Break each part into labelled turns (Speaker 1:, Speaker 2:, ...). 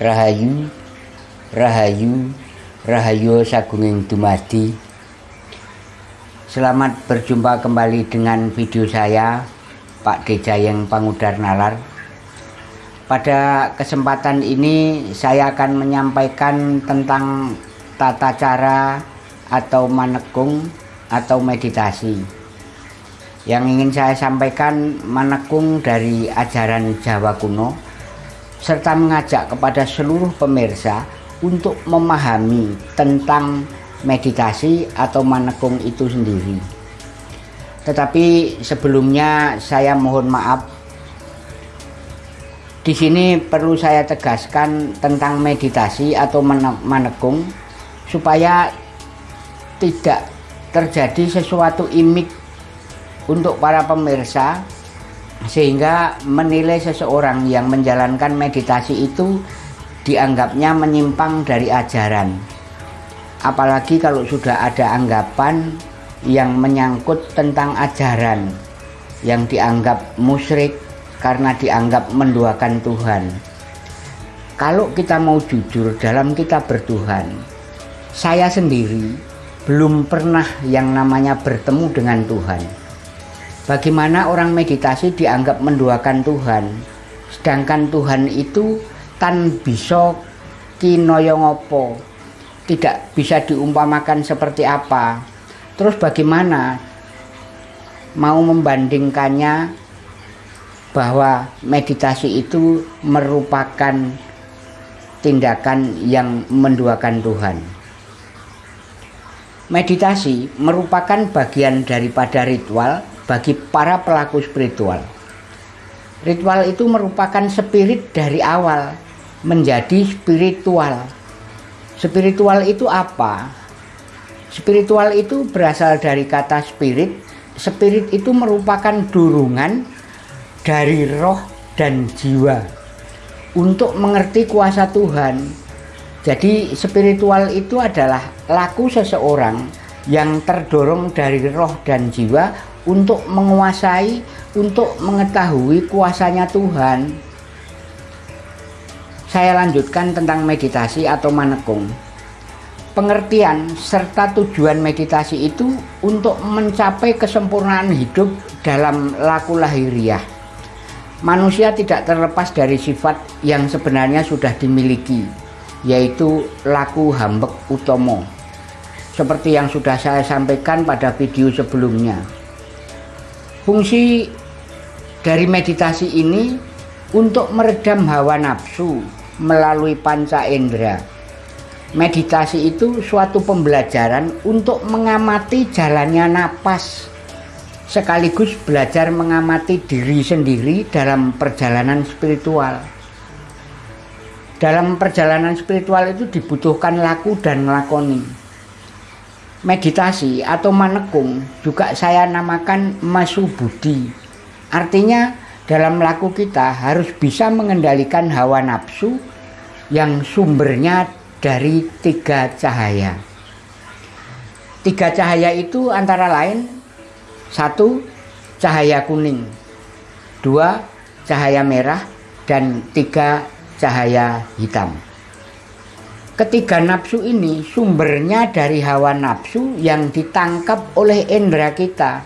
Speaker 1: Rahayu Rahayu Rahayu Sagunging Dumadi. Selamat berjumpa kembali dengan video saya Pak Dejayeng Pangudar Nalar. Pada kesempatan ini saya akan menyampaikan tentang tata cara atau manekung atau meditasi. Yang ingin saya sampaikan manekung dari ajaran Jawa kuno serta mengajak kepada seluruh pemirsa untuk memahami tentang meditasi atau manekung itu sendiri. Tetapi sebelumnya saya mohon maaf. Di sini perlu saya tegaskan tentang meditasi atau manekung supaya tidak terjadi sesuatu imik untuk para pemirsa sehingga menilai seseorang yang menjalankan meditasi itu dianggapnya menyimpang dari ajaran. Apalagi kalau sudah ada anggapan yang menyangkut tentang ajaran yang dianggap musyrik karena dianggap menduakan Tuhan. Kalau kita mau jujur dalam kita bertuhan saya sendiri belum pernah yang namanya bertemu dengan Tuhan Bagaimana orang meditasi dianggap menduakan Tuhan? Sedangkan Tuhan itu tan bisa kinoyongopo Tidak bisa diumpamakan seperti apa. Terus bagaimana mau membandingkannya bahwa meditasi itu merupakan tindakan yang menduakan Tuhan? Meditasi merupakan bagian daripada ritual bagi para pelaku spiritual. Ritual itu merupakan spirit dari awal menjadi spiritual. Spiritual itu apa? Spiritual itu berasal dari kata spirit. Spirit itu merupakan dorongan dari roh dan jiwa untuk mengerti kuasa Tuhan. Jadi spiritual itu adalah laku seseorang yang terdorong dari roh dan jiwa untuk menguasai, untuk mengetahui kuasanya Tuhan. Saya lanjutkan tentang meditasi atau manekung. Pengertian serta tujuan meditasi itu untuk mencapai kesempurnaan hidup dalam laku lahiriah. Manusia tidak terlepas dari sifat yang sebenarnya sudah dimiliki, yaitu laku hambek utomo. Seperti yang sudah saya sampaikan pada video sebelumnya. Fungsi dari meditasi ini untuk meredam hawa nafsu melalui panca indera. Meditasi itu suatu pembelajaran untuk mengamati jalannya napas sekaligus belajar mengamati diri sendiri dalam perjalanan spiritual. Dalam perjalanan spiritual itu dibutuhkan laku dan ngelakoni meditasi atau manekung juga saya namakan masu budi artinya dalam laku kita harus bisa mengendalikan hawa nafsu yang sumbernya dari tiga cahaya. Tiga cahaya itu antara lain satu cahaya kuning dua cahaya merah dan tiga cahaya hitam Ketiga nafsu ini sumbernya dari hawa nafsu yang ditangkap oleh indera kita.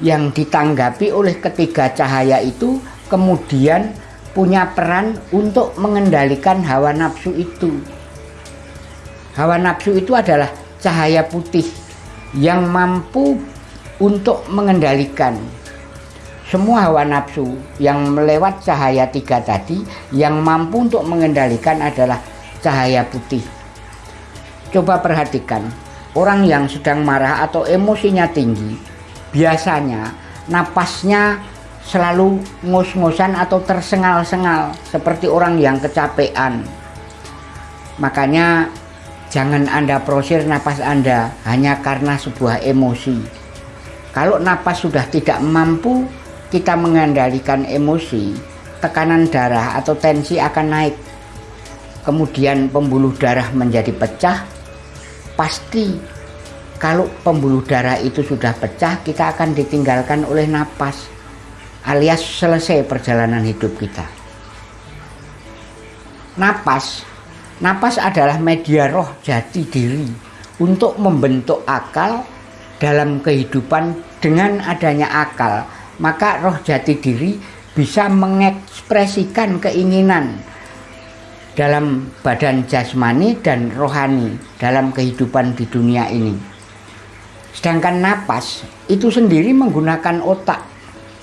Speaker 1: Yang ditanggapi oleh ketiga cahaya itu kemudian punya peran untuk mengendalikan hawa nafsu itu. Hawa nafsu itu adalah cahaya putih yang mampu untuk mengendalikan semua hawa nafsu yang melewat cahaya tiga tadi yang mampu untuk mengendalikan adalah cahaya putih. Coba perhatikan, orang yang sedang marah atau emosinya tinggi, biasanya napasnya selalu ngos-ngosan atau tersengal-sengal seperti orang yang kecapean. Makanya jangan Anda prosir napas Anda hanya karena sebuah emosi. Kalau napas sudah tidak mampu kita mengendalikan emosi, tekanan darah atau tensi akan naik kemudian pembuluh darah menjadi pecah pasti kalau pembuluh darah itu sudah pecah kita akan ditinggalkan oleh napas alias selesai perjalanan hidup kita. Napas napas adalah media roh jati diri untuk membentuk akal dalam kehidupan dengan adanya akal. Maka roh jati diri bisa mengekspresikan keinginan dalam badan jasmani dan rohani dalam kehidupan di dunia ini sedangkan napas itu sendiri menggunakan otak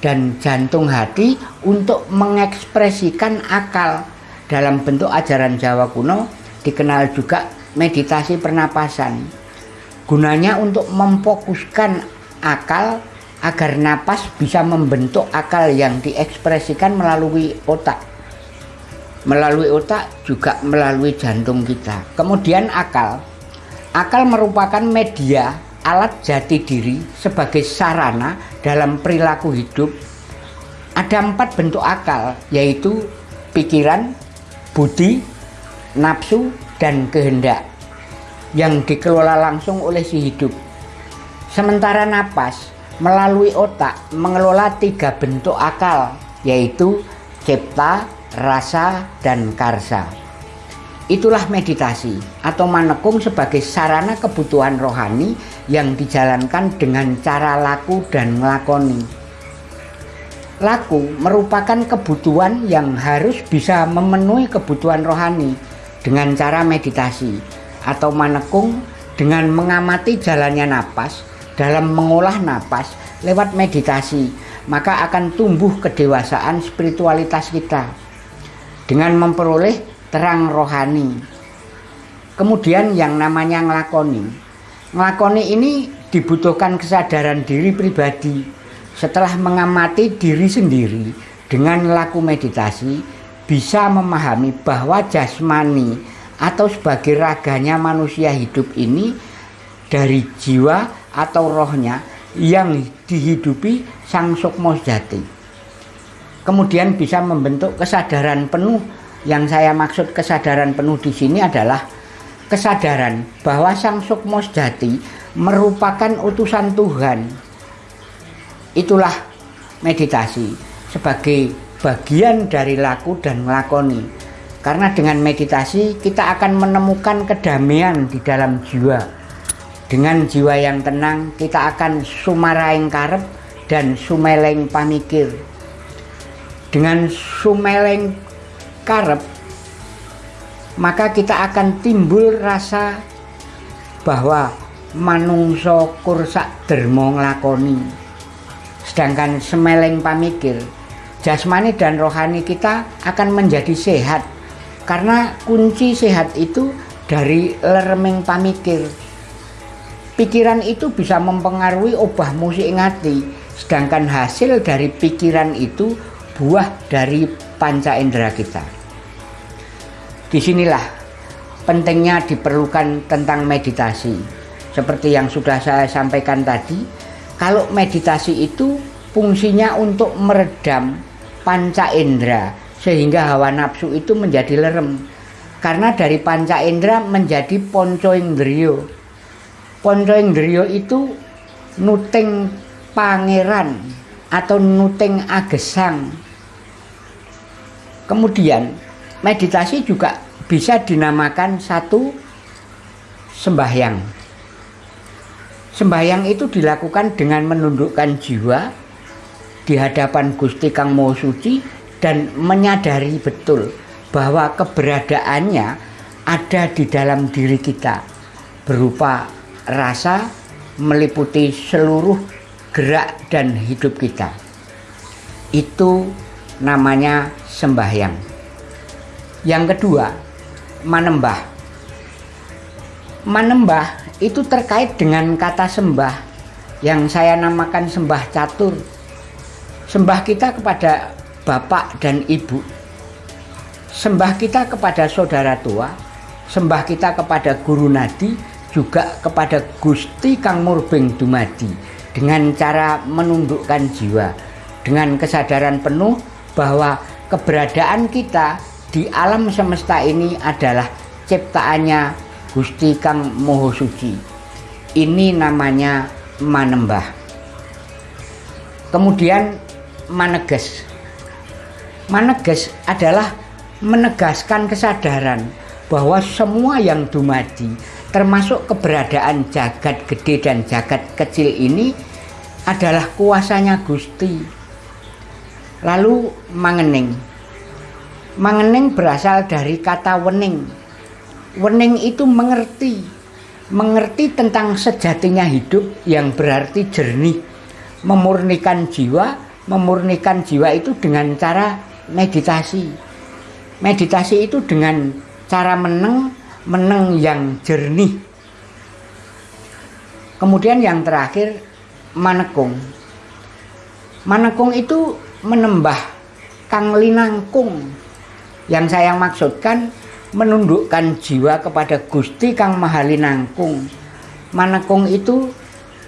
Speaker 1: dan jantung hati untuk mengekspresikan akal dalam bentuk ajaran Jawa kuno dikenal juga meditasi pernapasan. Gunanya untuk memfokuskan akal agar napas bisa membentuk akal yang diekspresikan melalui otak. Melalui otak juga melalui jantung kita. Kemudian akal. Akal merupakan media alat jati diri sebagai sarana dalam perilaku hidup. Ada empat bentuk akal, yaitu pikiran, budi, nafsu, dan kehendak yang dikelola langsung oleh si hidup. Sementara napas melalui otak mengelola tiga bentuk akal yaitu cipta, rasa, dan karsa. Itulah meditasi atau manekung sebagai sarana kebutuhan rohani yang dijalankan dengan cara laku dan melakoni. Laku merupakan kebutuhan yang harus bisa memenuhi kebutuhan rohani dengan cara meditasi atau manekung dengan mengamati jalannya napas dalam mengolah napas lewat meditasi maka akan tumbuh kedewasaan spiritualitas kita dengan memperoleh terang rohani kemudian yang namanya ngelakoni ngelakoni ini dibutuhkan kesadaran diri pribadi setelah mengamati diri sendiri dengan laku meditasi bisa memahami bahwa jasmani atau sebagai raganya manusia hidup ini dari jiwa atau rohnya yang dihidupi sang sukmo jati. Kemudian bisa membentuk kesadaran penuh yang saya maksud kesadaran penuh di sini adalah kesadaran bahwa sang sukmo jati merupakan utusan Tuhan Itulah meditasi sebagai bagian dari laku dan melakoni. Karena dengan meditasi kita akan menemukan kedamaian di dalam jiwa. Dengan jiwa yang tenang kita akan sumaraing karep dan sumeleng pamikir. Dengan sumeleng karep maka kita akan timbul rasa bahwa manungso kursak dermo nglakoni. Sedangkan semeleng pamikir jasmani dan rohani kita akan menjadi sehat. Karena kunci sehat itu dari leremeng pamikir. Pikiran itu bisa mempengaruhi obah musik ngati sedangkan hasil dari pikiran itu buah dari panca indera kita di sinilah pentingnya diperlukan tentang meditasi seperti yang sudah saya sampaikan tadi kalau meditasi itu fungsinya untuk meredam panca indera sehingga hawa nafsu itu menjadi lerem. Karena dari panca indera menjadi ponco indrio. Ponco indrio itu nuting pangeran atau nuting agesang. Kemudian meditasi juga bisa dinamakan satu sembahyang. Sembahyang itu dilakukan dengan menundukkan jiwa di hadapan Gusti Kang Maha Suci dan menyadari betul bahwa keberadaannya ada di dalam diri kita berupa rasa meliputi seluruh gerak dan hidup kita. Itu namanya sembahyang. Yang kedua, manembah. Manembah itu terkait dengan kata sembah yang saya namakan sembah catur. Sembah kita kepada bapak dan ibu. Sembah kita kepada saudara tua, sembah kita kepada guru nadi, juga kepada Gusti Kang Murbeng Dumadi dengan cara menundukkan jiwa dengan kesadaran penuh bahwa keberadaan kita di alam semesta ini adalah ciptaannya Gusti Kang Moho Suci. Ini namanya manembah. Kemudian maneges. Maneges adalah menegaskan kesadaran bahwa semua yang dumadi termasuk keberadaan jagat gede dan jagat kecil ini adalah kuasanya Gusti lalu mangening. Mangening berasal dari kata wening. Wening itu mengerti. Mengerti tentang sejatinya hidup yang berarti jernih. Memurnikan jiwa memurnikan jiwa itu dengan cara meditasi. Meditasi itu dengan cara meneng meneng yang jernih. Kemudian yang terakhir manekung. Manekung itu menembah kang linangkung yang saya maksudkan menundukkan jiwa kepada Gusti Kang Mahalinangkung manekung itu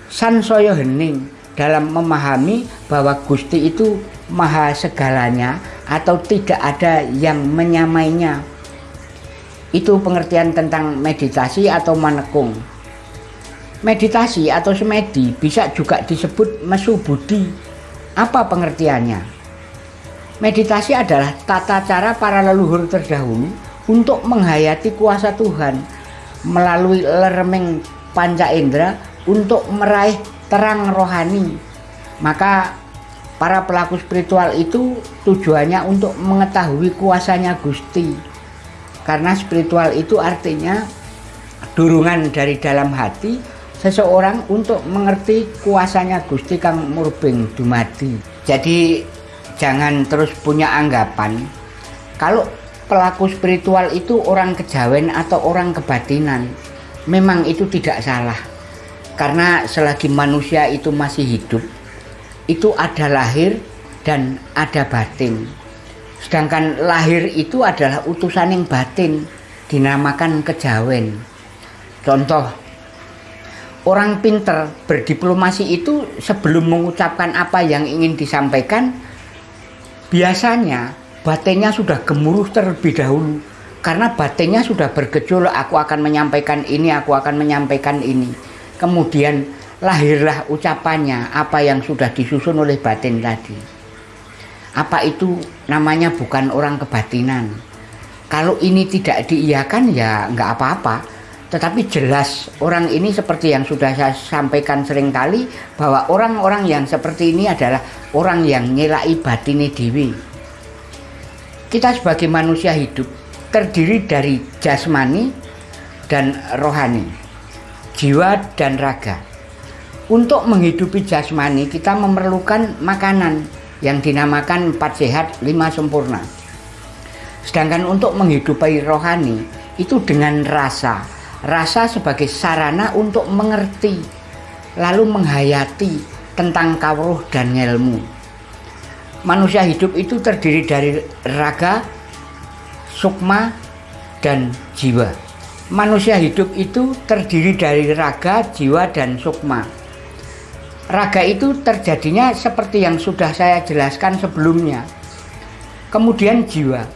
Speaker 1: sansoyo hening dalam memahami bahwa Gusti itu maha segalanya atau tidak ada yang menyamainya itu pengertian tentang meditasi atau manekung. Meditasi atau semedi bisa juga disebut mesu budi. Apa pengertiannya? Meditasi adalah tata cara para leluhur terdahulu untuk menghayati kuasa Tuhan melalui leremeng panca indera untuk meraih terang rohani. Maka para pelaku spiritual itu tujuannya untuk mengetahui kuasanya Gusti karena spiritual itu artinya dorongan dari dalam hati seseorang untuk mengerti kuasanya Gusti Kang Murbing Dumadi. Jadi jangan terus punya anggapan kalau pelaku spiritual itu orang kejawen atau orang kebatinan. Memang itu tidak salah. Karena selagi manusia itu masih hidup, itu ada lahir dan ada batin. Sedangkan lahir itu adalah utusan yang batin, dinamakan kejawen. Contoh, orang pinter berdiplomasi itu sebelum mengucapkan apa yang ingin disampaikan, biasanya batinnya sudah gemuruh terlebih dahulu. Karena batinnya sudah bergejolak, aku akan menyampaikan ini, aku akan menyampaikan ini. Kemudian lahirlah ucapannya, apa yang sudah disusun oleh batin tadi apa itu namanya bukan orang kebatinan kalau ini tidak diiyakan ya nggak apa-apa tetapi jelas orang ini seperti yang sudah saya sampaikan sering kali bahwa orang-orang yang seperti ini adalah orang yang nyelai batini dewi kita sebagai manusia hidup terdiri dari jasmani dan rohani jiwa dan raga. Untuk menghidupi jasmani kita memerlukan makanan yang dinamakan empat sehat lima sempurna. Sedangkan untuk menghidupi rohani itu dengan rasa rasa sebagai sarana untuk mengerti lalu menghayati tentang kawruh dan ilmu manusia hidup itu terdiri dari raga sukma dan jiwa manusia hidup itu terdiri dari raga jiwa dan sukma Raga itu terjadinya seperti yang sudah saya jelaskan sebelumnya. Kemudian jiwa.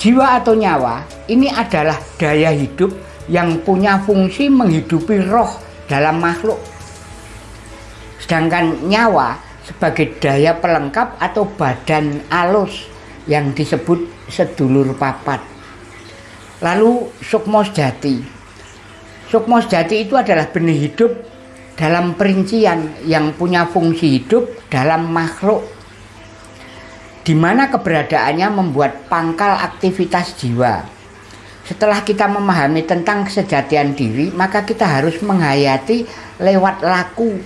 Speaker 1: Jiwa atau nyawa ini adalah daya hidup yang punya fungsi menghidupi roh dalam makhluk. Sedangkan nyawa sebagai daya pelengkap atau badan alus yang disebut sedulur papat. Lalu sukmos jati. Sukmos jati itu adalah benih hidup dalam perincian yang punya fungsi hidup dalam makhluk di mana keberadaannya membuat pangkal aktivitas jiwa. Setelah kita memahami tentang kesejatian diri, maka kita harus menghayati lewat laku.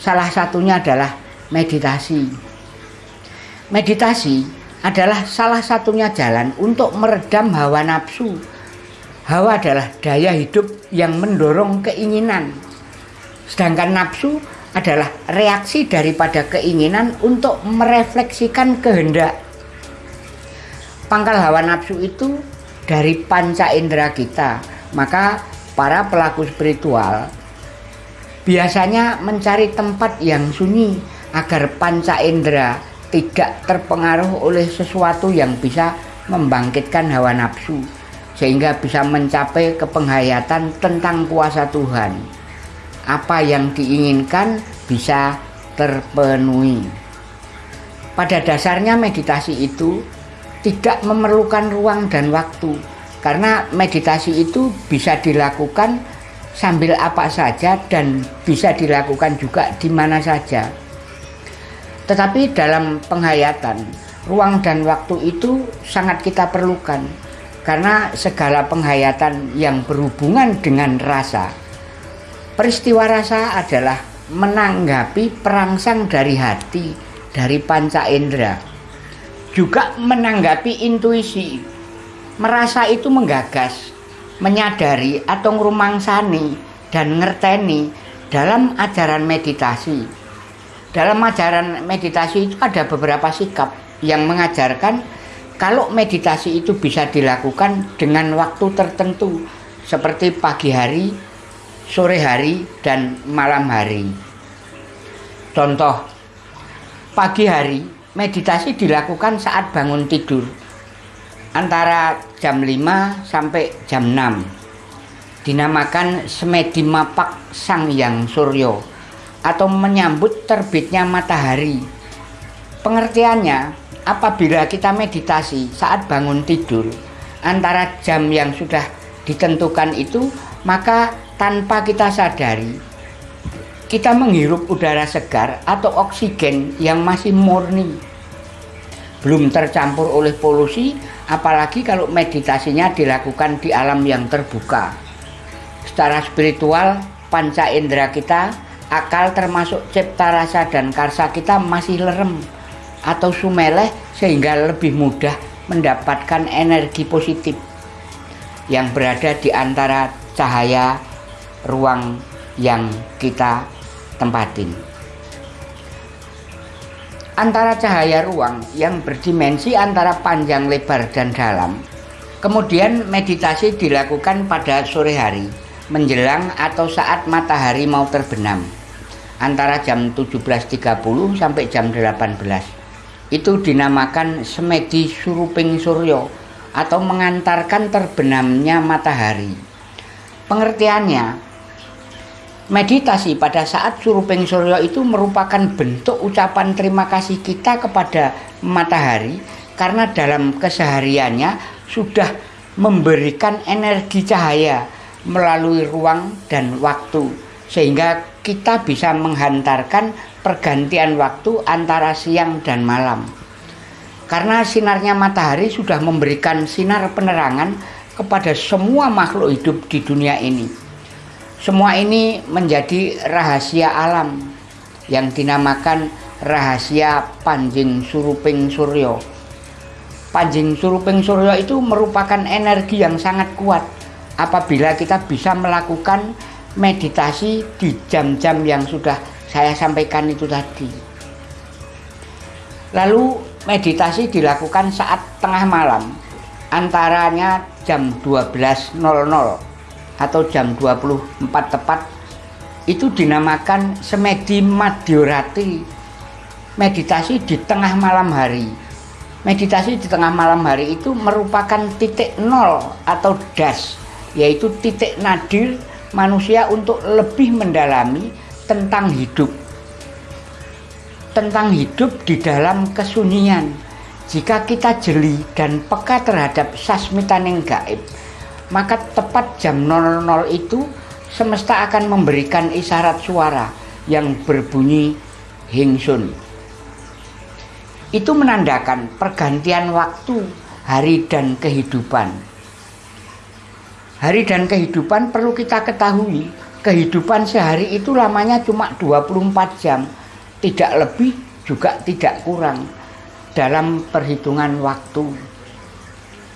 Speaker 1: Salah satunya adalah meditasi. Meditasi adalah salah satunya jalan untuk meredam hawa nafsu. Hawa adalah daya hidup yang mendorong keinginan, Sedangkan nafsu adalah reaksi daripada keinginan untuk merefleksikan kehendak. Pangkal hawa nafsu itu dari panca indera kita. Maka para pelaku spiritual biasanya mencari tempat yang sunyi agar panca indera tidak terpengaruh oleh sesuatu yang bisa membangkitkan hawa nafsu sehingga bisa mencapai kepenghayatan tentang kuasa Tuhan apa yang diinginkan bisa terpenuhi. Pada dasarnya meditasi itu tidak memerlukan ruang dan waktu karena meditasi itu bisa dilakukan sambil apa saja dan bisa dilakukan juga di mana saja. Tetapi dalam penghayatan, ruang dan waktu itu sangat kita perlukan karena segala penghayatan yang berhubungan dengan rasa. Peristiwa rasa adalah menanggapi perangsang dari hati, dari panca indera. Juga menanggapi intuisi merasa itu menggagas, menyadari atau ngerumangsani dan ngerteni dalam ajaran meditasi. Dalam ajaran meditasi itu ada beberapa sikap yang mengajarkan kalau meditasi itu bisa dilakukan dengan waktu tertentu seperti pagi hari, sore hari, dan malam hari. Contoh, pagi hari meditasi dilakukan saat bangun tidur. Antara jam 5 sampai jam 6 dinamakan semedi mapak sang yang suryo atau menyambut terbitnya matahari. Pengertiannya apabila kita meditasi saat bangun tidur antara jam yang sudah ditentukan itu maka tanpa kita sadari kita menghirup udara segar atau oksigen yang masih murni belum tercampur oleh polusi apalagi kalau meditasinya dilakukan di alam yang terbuka. Secara spiritual, panca indera kita, akal termasuk cipta rasa dan karsa kita masih lerem atau sumeleh sehingga lebih mudah mendapatkan energi positif yang berada di antara cahaya ruang yang kita tempatin antara cahaya ruang yang berdimensi antara panjang, lebar, dan dalam. Kemudian meditasi dilakukan pada sore hari, menjelang atau saat matahari mau terbenam, antara jam 17.30 sampai jam 18. Itu dinamakan semedi suruping suryo atau mengantarkan terbenamnya matahari. Pengertiannya, Meditasi pada saat suruping suryo itu merupakan bentuk ucapan terima kasih kita kepada matahari karena dalam kesehariannya sudah memberikan energi cahaya melalui ruang dan waktu sehingga kita bisa menghantarkan pergantian waktu antara siang dan malam. Karena sinarnya matahari sudah memberikan sinar penerangan kepada semua makhluk hidup di dunia ini. Semua ini menjadi rahasia alam yang dinamakan rahasia Panjing Suruping Suryo. Panjing Suruping Suryo itu merupakan energi yang sangat kuat apabila kita bisa melakukan meditasi di jam-jam yang sudah saya sampaikan itu tadi. Lalu meditasi dilakukan saat tengah malam, antaranya jam 12.00 atau jam 24 tepat itu dinamakan semedi madiorati. Meditasi di tengah malam hari. Meditasi di tengah malam hari itu merupakan titik nol atau das yaitu titik nadir manusia untuk lebih mendalami tentang hidup. Tentang hidup di dalam kesunyian. Jika kita jeli dan peka terhadap sasmitaning gaib maka tepat jam 00 itu semesta akan memberikan isyarat suara yang berbunyi hingsun. Itu menandakan pergantian waktu hari dan kehidupan. Hari dan kehidupan perlu kita ketahui, kehidupan sehari itu lamanya cuma 24 jam, tidak lebih juga tidak kurang dalam perhitungan waktu.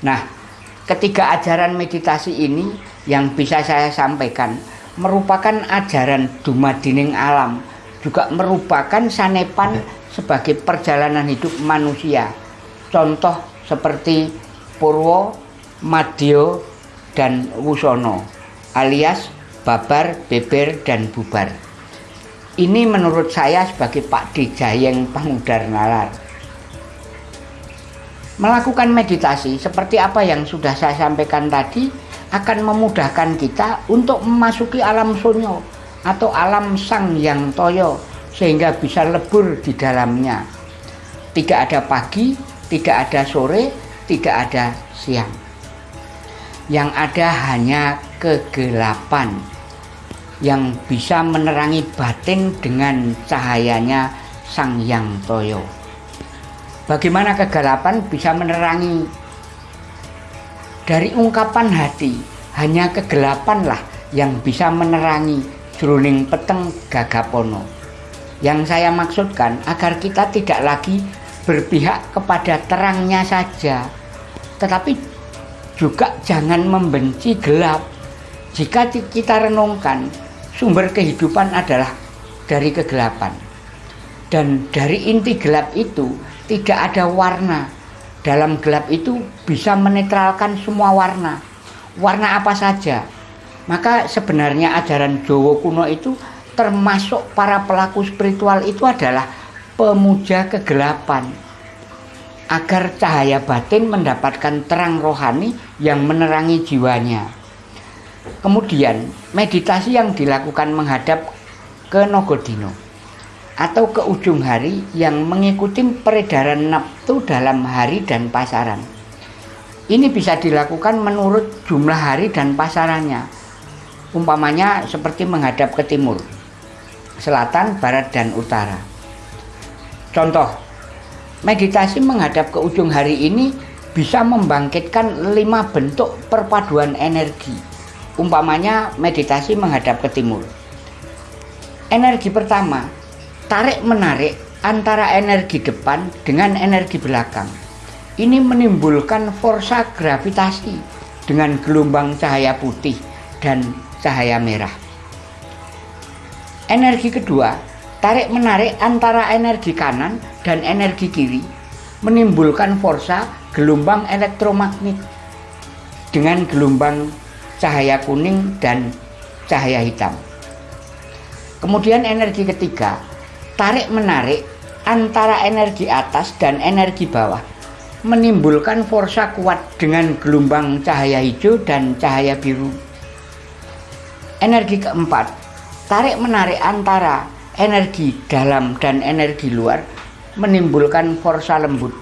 Speaker 1: Nah, ketiga ajaran meditasi ini yang bisa saya sampaikan merupakan ajaran dumadining alam juga merupakan sanepan sebagai perjalanan hidup manusia. Contoh seperti Purwo, Madyo, dan Wusono alias babar, beber, dan bubar. Ini menurut saya sebagai Pak Dijayeng Pangudar Nalar Melakukan meditasi seperti apa yang sudah saya sampaikan tadi akan memudahkan kita untuk memasuki alam sunyo atau alam sang yang toyo sehingga bisa lebur di dalamnya. Tidak ada pagi, tidak ada sore, tidak ada siang. Yang ada hanya kegelapan yang bisa menerangi batin dengan cahayanya Sang Yang Toyo. Bagaimana kegelapan bisa menerangi dari ungkapan hati, hanya kegelapanlah yang bisa menerangi jroning peteng gagapono. Yang saya maksudkan agar kita tidak lagi berpihak kepada terangnya saja, tetapi juga jangan membenci gelap. Jika kita renungkan, sumber kehidupan adalah dari kegelapan. Dan dari inti gelap itu tidak ada warna. Dalam gelap itu bisa menetralkan semua warna. Warna apa saja. Maka sebenarnya ajaran Jawa kuno itu termasuk para pelaku spiritual itu adalah pemuja kegelapan agar cahaya batin mendapatkan terang rohani yang menerangi jiwanya. Kemudian, meditasi yang dilakukan menghadap ke Nogodino atau ke ujung hari yang mengikuti peredaran nafsu dalam hari dan pasaran. Ini bisa dilakukan menurut jumlah hari dan pasarannya. Umpamanya seperti menghadap ke timur selatan, barat, dan utara. Contoh, meditasi menghadap ke ujung hari ini bisa membangkitkan lima bentuk perpaduan energi. Umpamanya meditasi menghadap ke timur. Energi pertama, tarik-menarik antara energi depan dengan energi belakang. Ini menimbulkan forsa gravitasi dengan gelombang cahaya putih dan cahaya merah. Energi kedua, tarik-menarik antara energi kanan dan energi kiri menimbulkan forsa gelombang elektromagnet dengan gelombang cahaya kuning dan cahaya hitam. Kemudian energi ketiga, tarik-menarik antara energi atas dan energi bawah menimbulkan forsa kuat dengan gelombang cahaya hijau dan cahaya biru. Energi keempat, tarik menarik antara energi dalam dan energi luar menimbulkan forsa lembut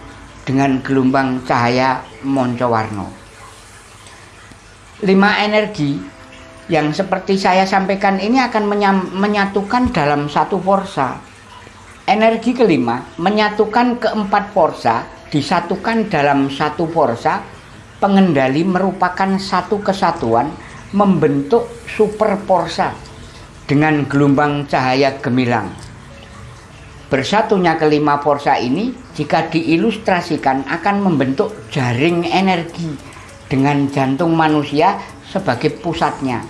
Speaker 1: dengan gelombang cahaya moncowarno. Lima energi yang seperti saya sampaikan ini akan menyatukan dalam satu forsa. Energi kelima menyatukan keempat forsa disatukan dalam satu forsa. Pengendali merupakan satu kesatuan membentuk super forsa dengan gelombang cahaya gemilang. Bersatunya kelima forsa ini jika diilustrasikan akan membentuk jaring energi dengan jantung manusia sebagai pusatnya.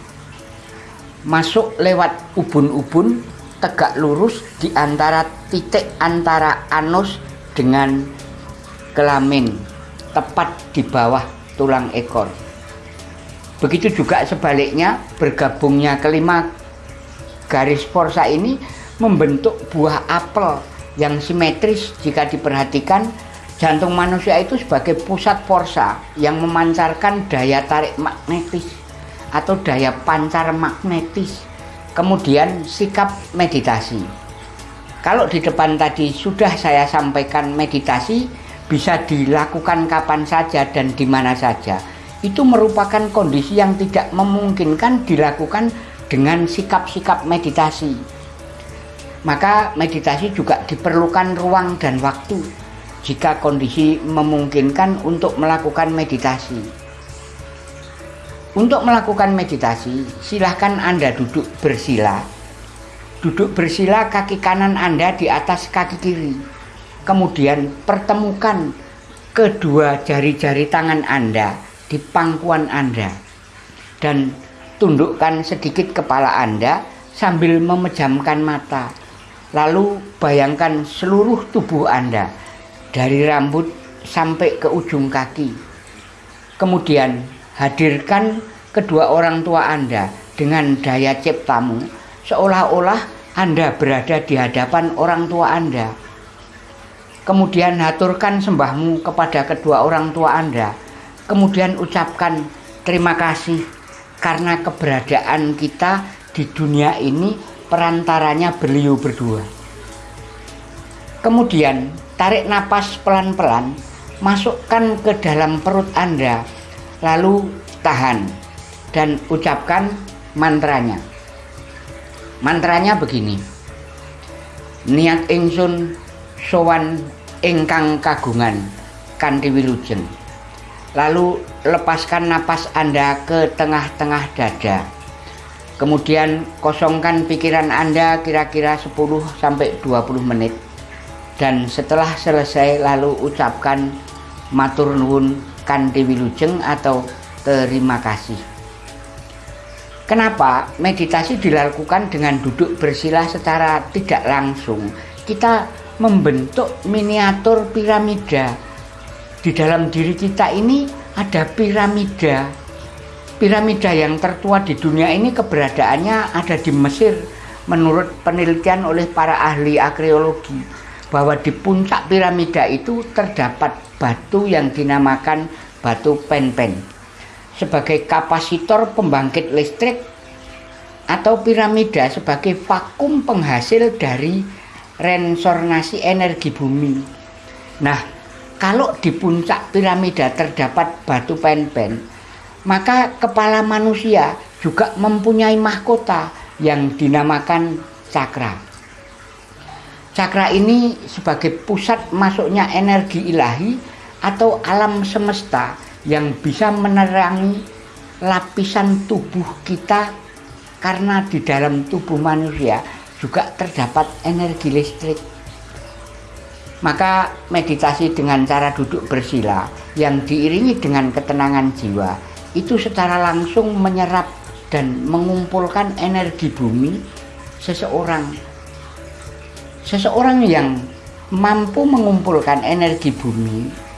Speaker 1: Masuk lewat ubun-ubun tegak lurus di antara titik antara anus dengan kelamin tepat di bawah tulang ekor. Begitu juga sebaliknya bergabungnya kelima garis forsa ini membentuk buah apel yang simetris jika diperhatikan jantung manusia itu sebagai pusat forsa yang memancarkan daya tarik magnetis atau daya pancar magnetis kemudian sikap meditasi kalau di depan tadi sudah saya sampaikan meditasi bisa dilakukan kapan saja dan di mana saja itu merupakan kondisi yang tidak memungkinkan dilakukan dengan sikap-sikap meditasi. Maka meditasi juga diperlukan ruang dan waktu jika kondisi memungkinkan untuk melakukan meditasi. Untuk melakukan meditasi, silahkan Anda duduk bersila. Duduk bersila kaki kanan Anda di atas kaki kiri. Kemudian pertemukan kedua jari-jari tangan Anda di pangkuan Anda. Dan tundukkan sedikit kepala Anda sambil memejamkan mata. Lalu bayangkan seluruh tubuh Anda dari rambut sampai ke ujung kaki. Kemudian hadirkan kedua orang tua Anda dengan daya ciptamu seolah-olah Anda berada di hadapan orang tua Anda. Kemudian haturkan sembahmu kepada kedua orang tua Anda. Kemudian ucapkan terima kasih karena keberadaan kita di dunia ini perantaranya beliau berdua. Kemudian tarik napas pelan-pelan masukkan ke dalam perut Anda, lalu tahan dan ucapkan mantranya. Mantranya begini. Niat ingsun sowan ingkang kagungan kanthi wilujeng. Lalu lepaskan napas Anda ke tengah-tengah dada. Kemudian kosongkan pikiran Anda kira-kira 10 sampai 20 menit. Dan setelah selesai lalu ucapkan matur nuwun kanthi wilujeng atau terima kasih. Kenapa meditasi dilakukan dengan duduk bersila secara tidak langsung? Kita membentuk miniatur piramida. Di dalam diri kita ini ada piramida. Piramida yang tertua di dunia ini keberadaannya ada di Mesir menurut penelitian oleh para ahli arkeologi bahwa di puncak piramida itu terdapat batu yang dinamakan batu pen-pen sebagai kapasitor pembangkit listrik atau piramida sebagai vakum penghasil dari resonansi energi bumi. Nah, kalau di puncak piramida terdapat batu pen-pen, maka kepala manusia juga mempunyai mahkota yang dinamakan cakra. Cakra ini sebagai pusat masuknya energi ilahi atau alam semesta yang bisa menerangi lapisan tubuh kita karena di dalam tubuh manusia juga terdapat energi listrik. Maka meditasi dengan cara duduk bersila yang diiringi dengan ketenangan jiwa itu secara langsung menyerap dan mengumpulkan energi bumi seseorang. Seseorang yang mampu mengumpulkan energi bumi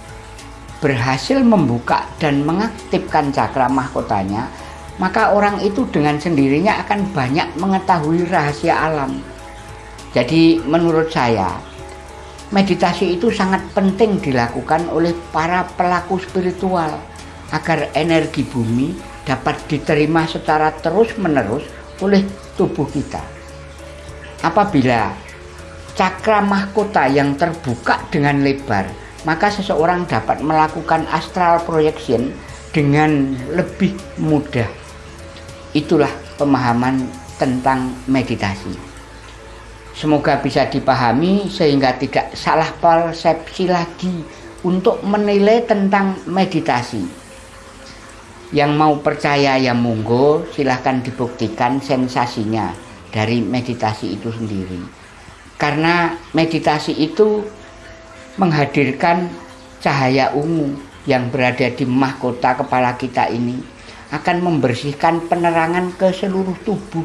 Speaker 1: berhasil membuka dan mengaktifkan cakra mahkotanya, maka orang itu dengan sendirinya akan banyak mengetahui rahasia alam. Jadi menurut saya, meditasi itu sangat penting dilakukan oleh para pelaku spiritual agar energi bumi dapat diterima secara terus-menerus oleh tubuh kita. Apabila cakra mahkota yang terbuka dengan lebar maka seseorang dapat melakukan astral projection dengan lebih mudah. Itulah pemahaman tentang meditasi. Semoga bisa dipahami sehingga tidak salah persepsi lagi untuk menilai tentang meditasi. Yang mau percaya ya monggo silahkan dibuktikan sensasinya dari meditasi itu sendiri. Karena meditasi itu menghadirkan cahaya ungu yang berada di mahkota kepala kita ini akan membersihkan penerangan ke seluruh tubuh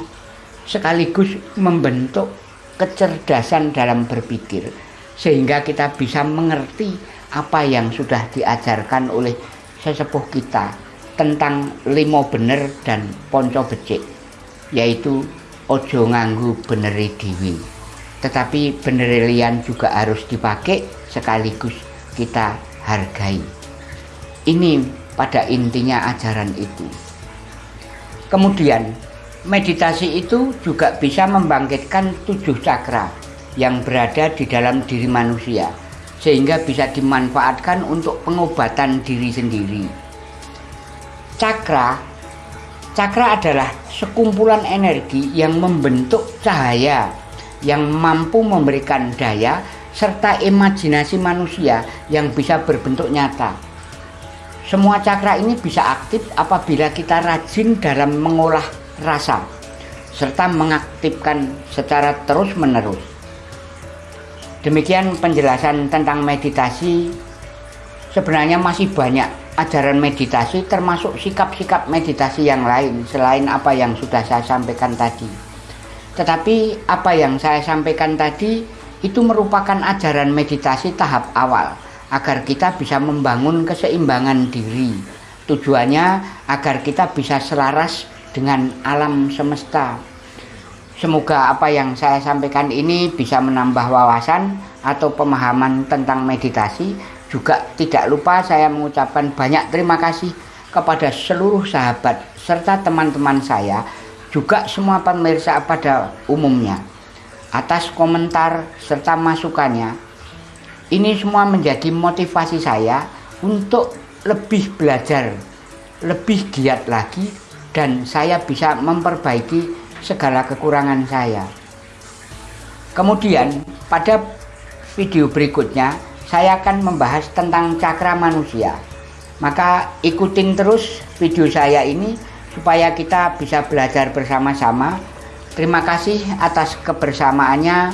Speaker 1: sekaligus membentuk kecerdasan dalam berpikir sehingga kita bisa mengerti apa yang sudah diajarkan oleh sesepuh kita tentang limo bener dan ponco becik yaitu ojo nganggu beneri diwi tetapi benerelian juga harus dipakai sekaligus kita hargai. Ini pada intinya ajaran itu. Kemudian, meditasi itu juga bisa membangkitkan tujuh cakra yang berada di dalam diri manusia, sehingga bisa dimanfaatkan untuk pengobatan diri sendiri. Cakra Cakra adalah sekumpulan energi yang membentuk cahaya yang mampu memberikan daya serta imajinasi manusia yang bisa berbentuk nyata. Semua cakra ini bisa aktif apabila kita rajin dalam mengolah rasa serta mengaktifkan secara terus-menerus. Demikian penjelasan tentang meditasi. Sebenarnya masih banyak ajaran meditasi termasuk sikap-sikap meditasi yang lain selain apa yang sudah saya sampaikan tadi. Tetapi apa yang saya sampaikan tadi itu merupakan ajaran meditasi tahap awal agar kita bisa membangun keseimbangan diri. Tujuannya agar kita bisa selaras dengan alam semesta. Semoga apa yang saya sampaikan ini bisa menambah wawasan atau pemahaman tentang meditasi. Juga tidak lupa saya mengucapkan banyak terima kasih kepada seluruh sahabat serta teman-teman saya, juga semua pemirsa pada umumnya atas komentar serta masukannya. Ini semua menjadi motivasi saya untuk lebih belajar, lebih giat lagi dan saya bisa memperbaiki segala kekurangan saya. Kemudian pada video berikutnya saya akan membahas tentang cakra manusia. Maka ikutin terus video saya ini supaya kita bisa belajar bersama-sama. Terima kasih atas kebersamaannya.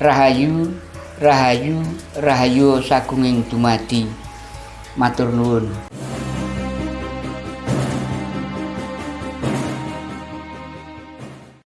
Speaker 1: Rahayu, Rahayu, Rahayu Sagunging Dumadi. Matur nuwun.